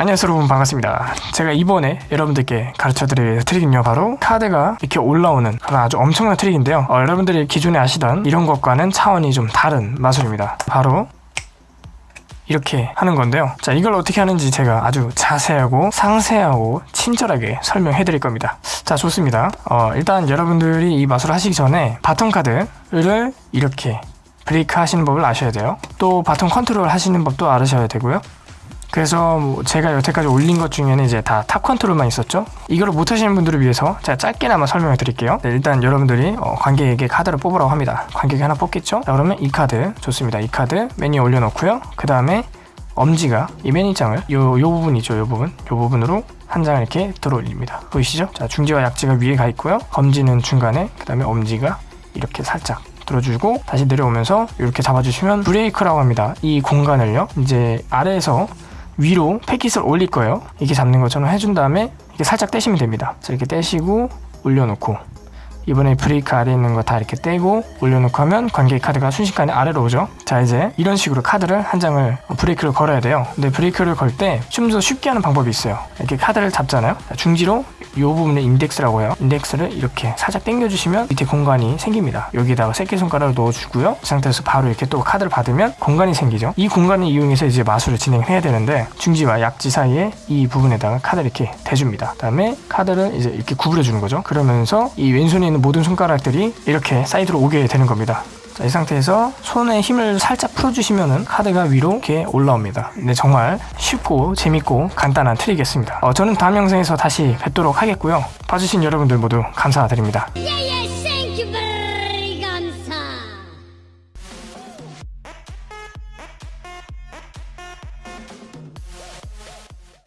안녕하세요 여러분. 반갑습니다. 제가 이번에 여러분들께 가르쳐드릴 트릭은요 바로 카드가 이렇게 올라오는 그런 아주 엄청난 트릭인데요. 어, 여러분들이 기존에 아시던 이런 것과는 차원이 좀 다른 마술입니다. 바로 이렇게 하는 건데요. 자 이걸 어떻게 하는지 제가 아주 자세하고 상세하고 친절하게 설명해 드릴 겁니다. 자 좋습니다. 어, 일단 여러분들이 이 마술을 하시기 전에 bottom 카드를 이렇게 브레이크 하시는 법을 아셔야 돼요. 또 bottom 컨트롤 하시는 법도 알으셔야 되고요 그래서 뭐 제가 여태까지 올린 것 중에는 이제 다 top 컨트롤만 있었죠. 이걸 못하시는 분들을 위해서 제가 짧게나마 설명해 드릴게요. 네, 일단 여러분들이 어, 관객에게 카드를 뽑으라고 합니다. 관객이 하나 뽑겠죠? 자 그러면 이 카드. 좋습니다. 이 카드 맨 위에 올려놓고요. 그 다음에 엄지가 이 맨 위 장을 요, 요 부분 이죠 요 부분. 요 부분으로 한 장을 이렇게 들어 올립니다. 보이시죠? 자 중지와 약지가 위에 가 있고요. 검지는 중간에 그 다음에 엄지가 이렇게 살짝 들어주고 다시 내려오면서 이렇게 잡아주시면 브레이크라고 합니다. 이 공간을요. 이제 아래에서 위로 패킷을 올릴 거예요. 이렇게 잡는 것처럼 해준 다음에 이렇게 살짝 떼시면 됩니다. 자, 이렇게 떼시고 올려놓고 이번에 브레이크 아래에 있는 거 다 이렇게 떼고 올려놓고 하면 관객 카드가 순식간에 아래로 오죠. 자 이제 이런 식으로 카드를 한 장을 브레이크를 걸어야 돼요. 근데 브레이크를 걸 때 좀 더 쉽게 하는 방법이 있어요. 이렇게 카드를 잡잖아요. 자, 중지로 이 부분에 인덱스라고 해요. 인덱스를 이렇게 살짝 당겨주시면 밑에 공간이 생깁니다. 여기다가 새끼손가락을 넣어주고요. 이 상태에서 바로 이렇게 또 카드를 받으면 공간이 생기죠. 이 공간을 이용해서 이제 마술을 진행해야 되는데 중지와 약지 사이에 이 부분에다가 카드를 이렇게 대줍니다. 그 다음에 카드를 이제 이렇게 구부려 주는 거죠. 그러면서 이 왼손에 있는 모든 손가락들이 이렇게 사이드로 오게 되는 겁니다 자, 이 상태에서 손에 힘을 살짝 풀어주시면은 카드가 위로 이렇게 올라옵니다. 근데 정말 쉽고 재밌고 간단한 트릭이었습니다. 어, 저는 다음 영상에서 다시 뵙도록 하겠고요. 봐주신 여러분들 모두 감사드립니다.